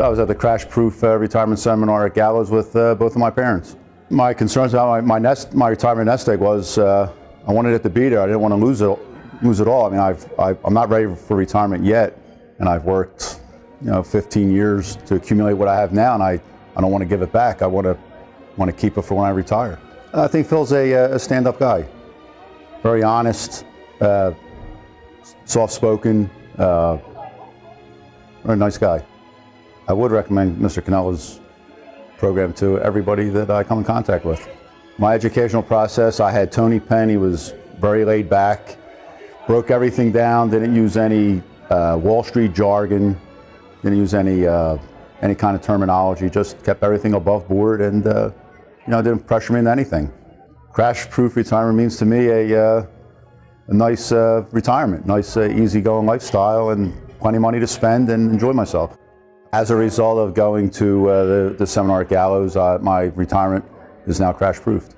I was at the Crash Proof uh, retirement seminar at Gallows with uh, both of my parents. My concerns about my, my, nest, my retirement nest egg was uh, I wanted it to be there. I didn't want to lose it, lose it all. I mean, I've, I, I'm not ready for retirement yet, and I've worked, you know, 15 years to accumulate what I have now, and I, I don't want to give it back. I want to, want to keep it for when I retire. I think Phil's a, uh, a stand-up guy, very honest, uh, soft-spoken, uh, very nice guy. I would recommend Mr. Cannella's program to everybody that I come in contact with. My educational process, I had Tony Penn, he was very laid back, broke everything down, didn't use any uh, Wall Street jargon, didn't use any, uh, any kind of terminology, just kept everything above board and uh, you know, didn't pressure me into anything. Crash-proof retirement means to me a, uh, a nice uh, retirement, nice uh, easygoing lifestyle and plenty of money to spend and enjoy myself. As a result of going to uh, the, the seminar at Gallows, uh, my retirement is now crash-proofed.